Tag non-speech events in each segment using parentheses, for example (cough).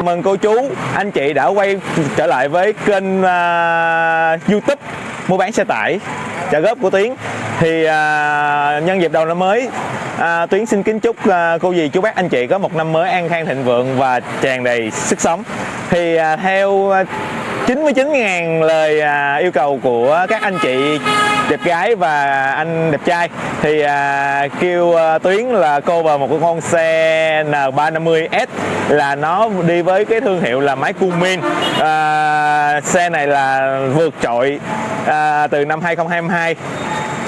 chào mừng cô chú, anh chị đã quay trở lại với kênh uh, YouTube mua bán xe tải trả góp của Tuyến. Thì uh, nhân dịp đầu năm mới, à, uh, Tuyến xin kính chúc uh, cô dì chú bác anh chị có một năm mới an khang thịnh vượng và tràn đầy sức sống. Thì uh, theo uh, 99.000 lời uh, yêu cầu của các anh chị đẹp gái và anh đẹp trai. Thì à, kêu à, Tuyến là cô vào một con xe N350S là nó đi với cái thương hiệu là máy Cumin à, xe này là vượt trội à, từ năm 2022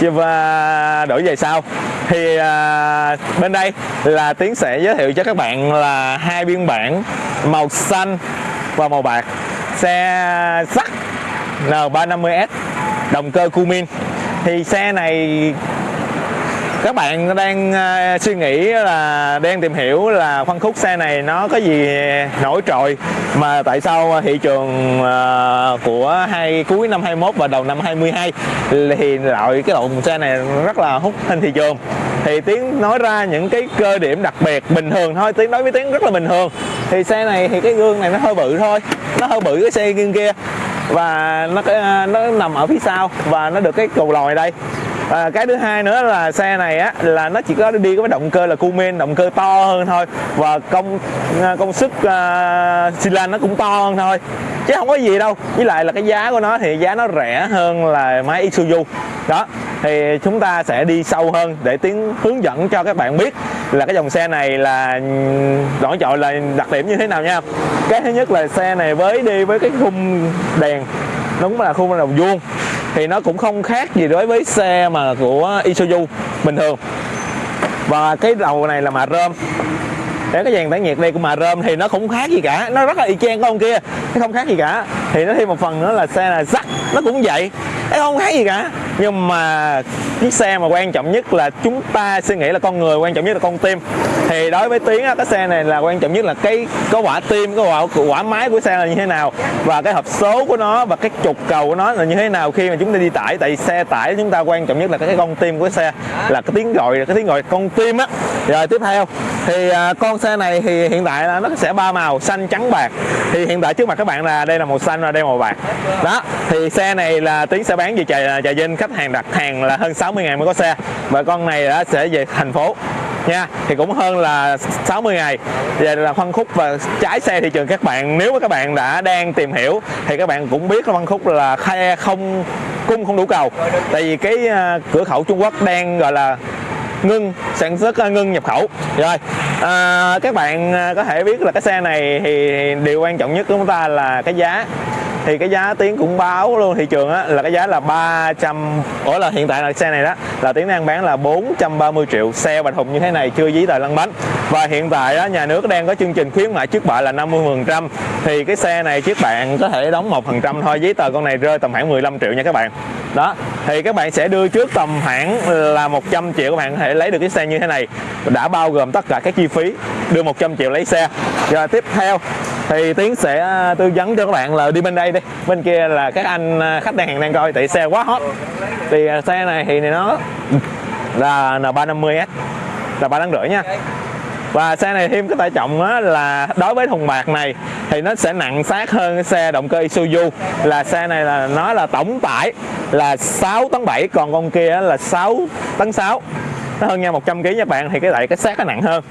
và đổi về sau. Thì à, bên đây là Tiến sẽ giới thiệu cho các bạn là hai biên bản màu xanh và màu bạc. Xe sắt N350S động cơ Cumin thì xe này các bạn đang ờ, suy nghĩ là đang tìm hiểu là phân khúc xe này nó có gì nổi trội. Mà tại sao thị trường ờ, của hai, cuối năm 21 và đầu năm 22 thì loại cái loại xe này rất là hút trên thị trường. Thì tiếng nói ra những cái cơ điểm đặc biệt bình thường thôi tiếng nói với tiếng rất là bình thường. Thì xe này thì cái gương này nó hơi bự thôi, nó hơi bự cái xe gương kia và nó à, nó nằm ở phía sau và nó được cái cầu lòi đây. À, cái thứ hai nữa là xe này á là nó chỉ có đi với động cơ là Cumin động cơ to hơn thôi. Và công à, công suất uh, xi lanh nó cũng to hơn thôi. Chứ không có gì đâu. Với lại là cái giá của nó thì giá nó rẻ hơn là máy Isuzu. Đó thì chúng ta sẽ đi sâu hơn để tiến hướng dẫn cho các bạn biết là cái dòng xe này là nổi trội là đặc điểm như thế nào nha? Cái thứ nhất là xe này với đi với cái khung đèn đúng là khung đồng vuông, thì nó cũng không khác gì đối với xe mà của Isuzu bình thường. Và cái đầu này là mạ rơm. Để cái dàn tản nhiệt đây của mạ rơm thì nó cũng khác gì cả. Nó rất là y chang con kia, nó không khác gì cả. Thì nó thêm một phần nữa là xe là sắt, nó cũng vậy. Nó không khác gì cả nhưng mà chiếc xe mà quan trọng nhất là chúng ta suy nghĩ là con người, quan trọng nhất là con tim. Thì đối với tiếng cái xe này là quan trọng nhất là cái có quả tim có quả quả máy của xe là như thế nào, và cái hộp số của nó, và cái trục cầu của nó là như thế nào khi mà chúng ta đi tải. Tại xe tải chúng ta quan trọng nhất là cái con tim của xe, là cái tiếng gọi cái tiếng gọi con tim á rồi tiếp theo. Thì à, con xe này thì hiện tại là nó sẽ ba màu xanh trắng bạc. Thì hiện tại trước mặt các bạn là đây là màu xanh và đây màu bạc. Đó thì xe này là tiến sẽ bán về trà trà vinh. Khách hàng đặt hàng là hơn 60 ngàn mới có xe. Và con này đã sẽ về thành phố. Nha thì cũng hơn là 60 ngày. Về là phân khúc và trái xe thị trường các bạn. Nếu mà các bạn đã đang tìm hiểu thì các bạn cũng biết là phân khúc là khe không cung không đủ cầu. Tại vì cái à, cửa khẩu Trung Quốc đang gọi là ngưng sản xuất à, ngưng nhập khẩu. Rồi à, các bạn à, có thể biết là cái xe này thì điều quan trọng nhất của chúng ta là cái giá thì cái giá tiến cũng báo luôn, thị trường á, là cái giá là 300 ủa là hiện tại là xe này đó, là tiến đang bán là 430 triệu. Xe bạch hùng như thế này chưa giấy tờ lăn bánh. Và hiện tại đó nhà nước đang có chương trình khuyến mại trước bạ là 50 phần trăm. Thì cái xe này trước bạn có thể đóng một phần trăm thôi giấy tờ con này rơi tầm khoảng 15 triệu nha các bạn. Đó, thì các bạn sẽ đưa trước tầm khoảng là 100 triệu, các bạn có thể lấy được cái xe như thế này. Đã bao gồm tất cả các chi phí, đưa 100 triệu lấy xe. Rồi tiếp theo thì tiến sẽ à, tư vấn cho các bạn là đi bên đây đi. Bên kia là các anh à, khách hàng đang coi tại xe quá hot. Thì à, xe này thì nó là N350S là ba tấn rưỡi nha. Và xe này thêm cái tải trọng á, là đối với thùng bạc này thì nó sẽ nặng sát hơn cái xe động cơ Isuzu. Là xe này là nó là tổng tải là 6 tấn 7 còn con kia là 6 tấn 6 nó hơn nhau 100 kg nha bạn thì cái lại cái xác nó nặng hơn.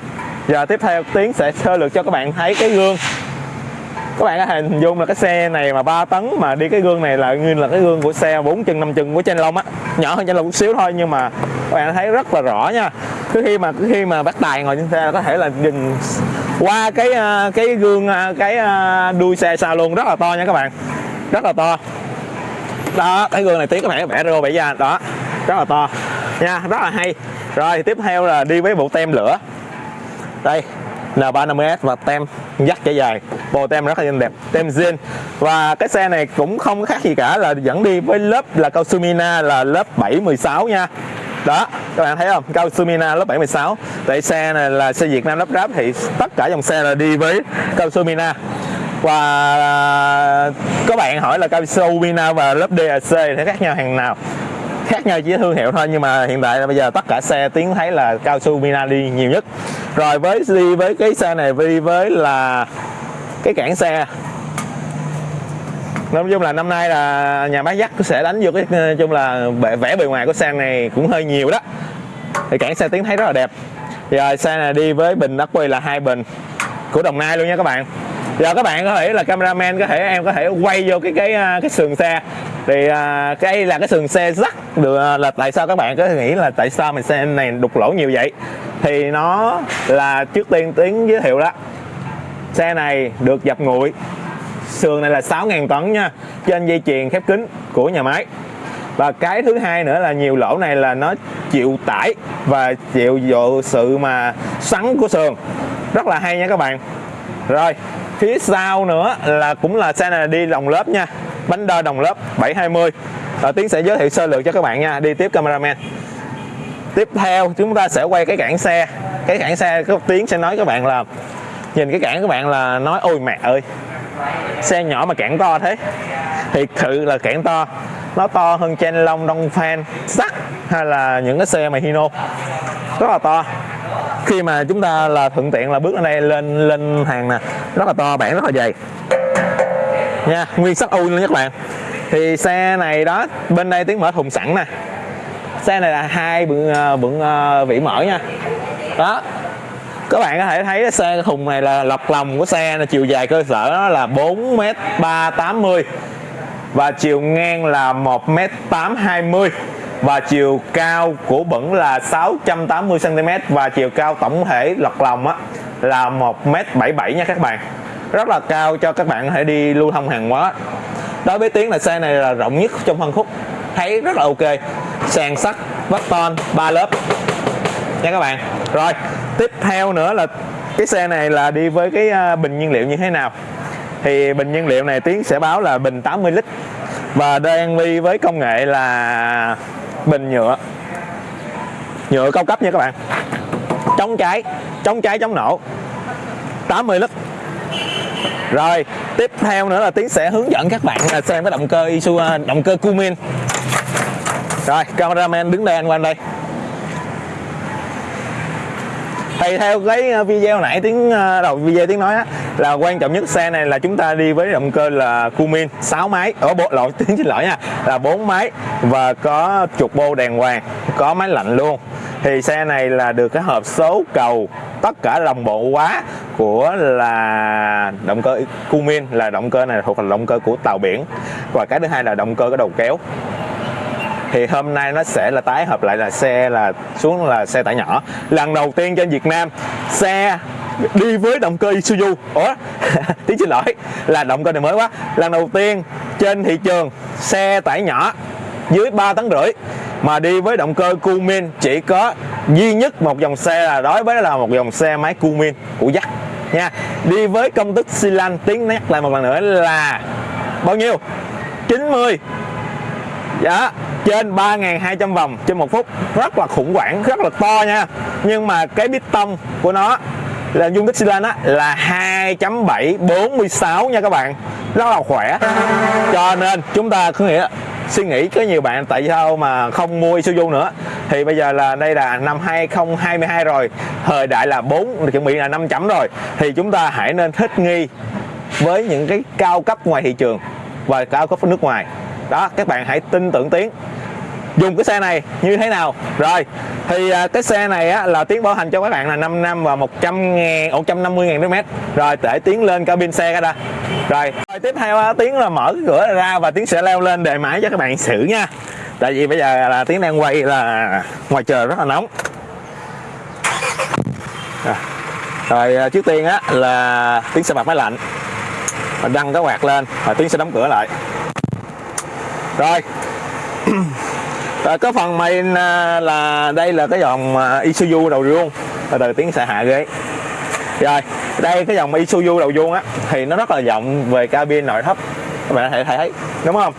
Giờ tiếp theo tiến sẽ sơ lược cho các bạn thấy cái gương các bạn có thể hình dung là cái xe này mà 3 tấn mà đi cái gương này là như là cái gương của xe 4 chân 5 chân của trên lông á. Nhỏ hơn trên lông một xíu thôi nhưng mà các bạn thấy rất là rõ nha. Cứ khi mà, cứ khi mà bắt tài ngồi trên xe là có thể là nhìn qua cái à, cái gương à, cái à, đuôi xe xa luôn, rất là to nha các bạn. Rất là to. Đó, cái gương này tí có thể vẽ rô bẻ da đó, rất là to. Nha, rất là hay. Rồi, tiếp theo là đi với bộ tem lửa. Đây N350S và tem dắt trở dài bộ tem rất là đẹp, tem zin. Và cái xe này cũng không khác gì cả là dẫn đi với lớp là cao su Mina là lớp 716 nha. Đó, các bạn thấy không? Cao su Mina lớp 716 tại xe này là xe Việt Nam lắp ráp thì tất cả dòng xe là đi với cao su Mina và à, các bạn hỏi là cao su Mina và lớp DAC thì khác nhau hàng nào? Khác nhau chỉ thương hiệu thôi, nhưng mà hiện tại là bây giờ tất cả xe tiến thấy là cao su Mina đi nhiều nhất. Rồi với, đi với cái xe này, đi với là cái cản xe. Nói chung là năm nay là nhà máy dắt sẽ đánh vô cái nói chung là vẽ bề ngoài của xe này cũng hơi nhiều đó. Thì cản xe tiến thấy rất là đẹp. Rồi xe này đi với bình ắc quy là hai bình của đồng nai luôn nha các bạn. Giờ các bạn có thể là cameraman có thể em có thể quay vô cái cái ờ, cái sườn xe. Thì à, cái là cái sườn xe dắt được là tại sao các bạn có nghĩ là tại sao mình xe này đục lỗ nhiều vậy? Thì nó là trước tiên tiến giới thiệu đó xe này được dập nguội. Sườn này là 6.000 tấn nha. Trên dây chuyền khép kín của nhà máy. Và cái thứ hai nữa là nhiều lỗ này là nó chịu tải và chịu độ sự mà sắn của sườn. Rất là hay nha các bạn. Rồi, phía sau nữa là cũng là xe này đi đồng lớp nha. Bánh đo đồng lớp 720 và Tiến sẽ giới thiệu sơ lược cho các bạn nha. Đi tiếp cameraman. Tiếp theo, chúng ta sẽ quay cái cản xe. Cái cản xe có Tiến sẽ nói các bạn là nhìn cái cản các bạn là nói ôi mẹ ơi xe nhỏ mà cản to thế. Thiệt sự là cản to. Nó to hơn Chen Long, Đông fan sắt hay là những cái xe mà Hino. Rất là to. Khi mà chúng ta là thuận tiện là bước lên đây lên lên hàng nè. Rất là to bản rất là dày. Nha nguyên sắt u luôn các bạn. Thì xe này đó bên đây tiếng mở thùng sẵn nè. Xe này là hai bựng à, bựng à, vỉ mở nha. Đó các bạn có thể thấy xe thùng này là lọc lòng của xe là chiều dài cơ sở nó là 4 m 380 và chiều ngang là 1 m 820 và chiều cao của bẩn là 680 cm và chiều cao tổng thể lọc lòng á là 1 m 77 nha các bạn. Rất là cao cho các bạn có thể đi lưu thông hàng hóa. Đối với tiếng là xe này là rộng nhất trong phân khúc. Thấy rất là ok. Sàn sắt vách ton ba lớp. Nha các bạn. Rồi tiếp theo nữa là cái xe này là đi với cái à, bình nhiên liệu như thế nào? Thì bình nhiên liệu này Tiến sẽ báo là bình 80 lít. Và đang đi với công nghệ là bình nhựa. Nhựa cao cấp nha các bạn. Chống cháy chống cháy, chống nổ. 80 lít. Rồi, tiếp theo nữa là Tiến sẽ hướng dẫn các bạn là xem cái động cơ Isuzu à, động cơ Cumin rồi, cameraman đứng đây, anh qua đây. Thì theo cái ờ, video nãy tiếng ờ, đầu video tiếng nói á, là quan trọng nhất xe này là chúng ta đi với động cơ là Cumin 6 máy. Ở bộ lỗi (laughs) tiếng xin lỗi nha là 4 máy và có trục bô đèn hoàng có máy lạnh luôn. Thì xe này là được cái hộp số cầu tất cả đồng bộ quá của là động cơ Cumin là động cơ này thuộc là động cơ của tàu biển. Và cái thứ hai là động cơ có đầu kéo thì hôm nay nó sẽ là tái hợp lại là xe là xuống là xe tải nhỏ. Lần đầu tiên trên Việt Nam, xe đi với động cơ Isuzu. Ủa? (laughs) Tiếng xin lỗi, là động cơ này mới quá. Lần đầu tiên trên thị trường, xe tải nhỏ dưới 3 tấn rưỡi mà đi với động cơ Cumin chỉ có duy nhất một dòng xe là, đối với là một dòng xe máy Cumin. Của dắt nha. Đi với công thức xi lanh, tiếng nhắc lại một lần nữa là bao nhiêu? 90 dạ trên 3.200 vòng trên một phút. Rất là khủng hoảng, rất là to nha. Nhưng mà cái piston của nó là dung tích xi lanh á, là 2.746 nha các bạn. Rất là khỏe. Cho nên chúng ta cứ nghĩ, suy nghĩ có nhiều bạn tại sao mà không mua Isuzu nữa. Thì bây giờ là đây là năm 2022 rồi. Thời đại là 4 chuẩn bị là 5 chấm rồi. Thì chúng ta hãy nên thích nghi với những cái cao cấp ngoài thị trường và cao cấp nước ngoài đó các bạn hãy tin tưởng tiến. Dùng cái xe này như thế nào? Rồi thì à, cái xe này á, là tiến bảo hành cho các bạn là 5 năm và 100 ngàn 150 ngàn km rồi để tiến lên cabin xe cái ra rồi. rồi tiếp theo á, tiến là mở cái cửa ra và tiến sẽ leo lên đề máy cho các bạn xử nha. Tại vì bây giờ là tiến đang quay là ngoài trời rất là nóng. Rồi, à, trước tiên á là tiến sẽ bật máy lạnh và đăng cái quạt lên và tiến sẽ đóng cửa lại rồi. (coughs) Rồi, cái phần main à, là đây là cái dòng à, Isuzu đầu vuông. Từ từ tiếng sẽ hạ ghế. Rồi đây cái dòng Isuzu đầu vuông á thì nó rất là rộng về cabin nội thất. Các bạn có thể thấy đúng không?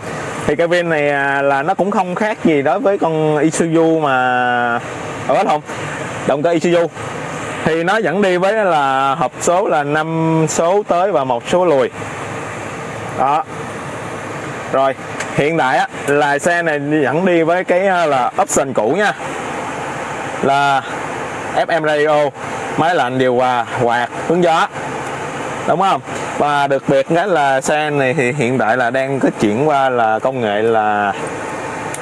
Thì cabin này à, là nó cũng không khác gì đối với con Isuzu mà ở không động cơ Isuzu. Thì nó vẫn đi với là hộp số là 5 số tới và một số lùi. Đó. Rồi hiện tại á, là xe này vẫn đi với cái ờ, là option cũ nha. Là FM radio máy lạnh điều hòa quạt hướng gió. Đúng không? Và đặc biệt cái là xe này thì hiện tại là đang có chuyển qua là công nghệ là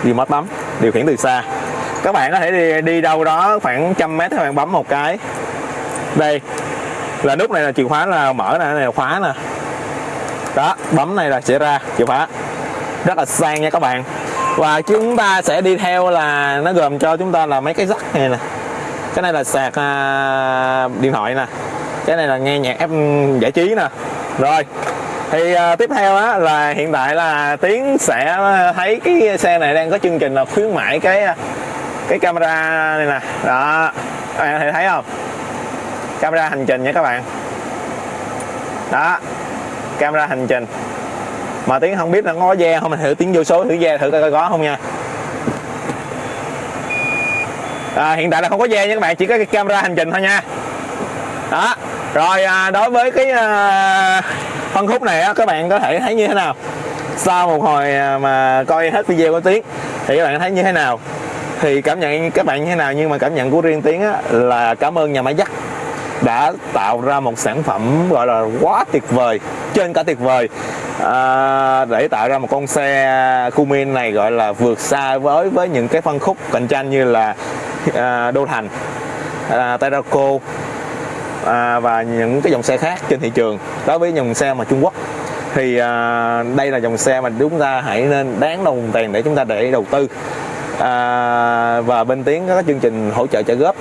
remote bấm điều khiển từ xa. Các bạn có thể đi, đi đâu đó khoảng trăm mét các bạn bấm một cái. Đây là nút này là chìa khóa là mở này này là khóa nè. Đó bấm này là sẽ ra chìa khóa rất là sang nha các bạn. Và chúng ta sẽ đi theo là nó gồm cho chúng ta là mấy cái rắc này nè. Cái này là sạc à, điện thoại nè. Cái này là nghe nhạc ép giải trí nè. Rồi thì à, tiếp theo á là hiện tại là tiến sẽ thấy cái xe này đang có chương trình là khuyến mãi cái à, cái camera này nè. Đó các bạn thấy thấy không? Camera hành trình nha các bạn. Đó camera hành trình mà tiếng không biết là có ve không mình thử tiếng vô số thử ve thử coi có không nha. À, hiện tại là không có ve nha các bạn chỉ có cái camera hành trình thôi nha. Đó rồi à, đối với cái à, phân khúc này á, các bạn có thể thấy như thế nào? Sau một hồi à, mà coi hết video của tiếng thì các bạn thấy như thế nào? Thì cảm nhận các bạn như thế nào? Nhưng mà cảm nhận của riêng tiếng á, là cảm ơn nhà máy dắt đã tạo ra một sản phẩm gọi là quá tuyệt vời trên cả tuyệt vời. À, để tạo ra một con xe Cumin này gọi là vượt xa với với những cái phân khúc cạnh tranh như là à, Đô Thành à, Terraco à, và những cái dòng xe khác trên thị trường. Đối với dòng xe mà Trung Quốc thì à, đây là dòng xe mà chúng ta hãy nên đáng đồng tiền để chúng ta để đầu tư. À, và bên tiếng có chương trình hỗ trợ trả góp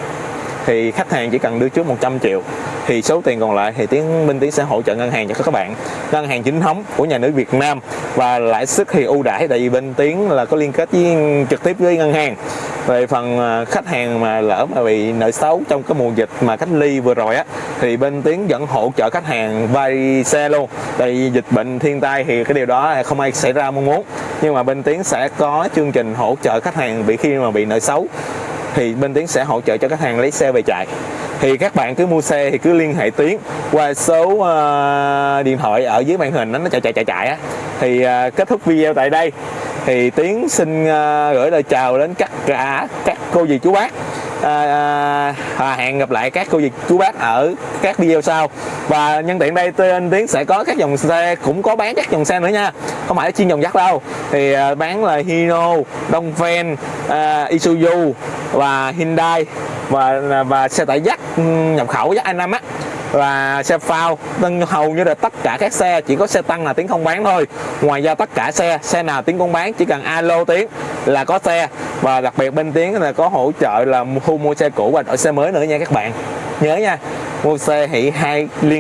thì khách hàng chỉ cần đưa trước 100 triệu thì số tiền còn lại thì tiến minh tiến sẽ hỗ trợ ngân hàng cho các bạn. Ngân hàng chính thống của nhà nước Việt Nam. Và lãi suất thì ưu đãi tại vì bên tiến là có liên kết với, trực tiếp với ngân hàng. Về phần à, khách hàng mà lỡ mà bị nợ xấu trong cái mùa dịch mà cách ly vừa rồi á, thì bên tiến vẫn hỗ trợ khách hàng vay xe luôn. Tại vì dịch bệnh thiên tai thì cái điều đó không ai xảy ra mong muốn. Nhưng mà bên tiến sẽ có chương trình hỗ trợ khách hàng bị khi mà bị nợ xấu thì bên tiến sẽ hỗ trợ cho khách hàng lấy xe về chạy thì các bạn cứ mua xe thì cứ liên hệ tiến qua số uh, điện thoại ở dưới màn hình đó, nó chạy chạy chạy chạy á. Thì uh, kết thúc video tại đây. Thì tiến xin uh, gửi lời chào đến tất cả các cô dì chú bác. À, à, à, hẹn gặp lại các cô dì chú bác ở các video sau. Và nhân tiện đây tên tiến sẽ có các dòng xe cũng có bán các dòng xe nữa nha. Không phải chuyên dòng dắt đâu. Thì à, bán là Hino Dongfeng à, Isuzu và Hyundai và à, và xe tải dắt ừ, nhập khẩu dắt Anh Nam á và xe phao nên hầu như là tất cả các xe, chỉ có xe tăng là tiếng không bán thôi. Ngoài ra tất cả xe xe nào tiếng cũng bán, chỉ cần alo tiếng là có xe. Và đặc biệt bên tiếng là có hỗ trợ là thu mua xe cũ và đổi xe mới nữa nha các bạn. Nhớ nha, mua xe hỷ hai liên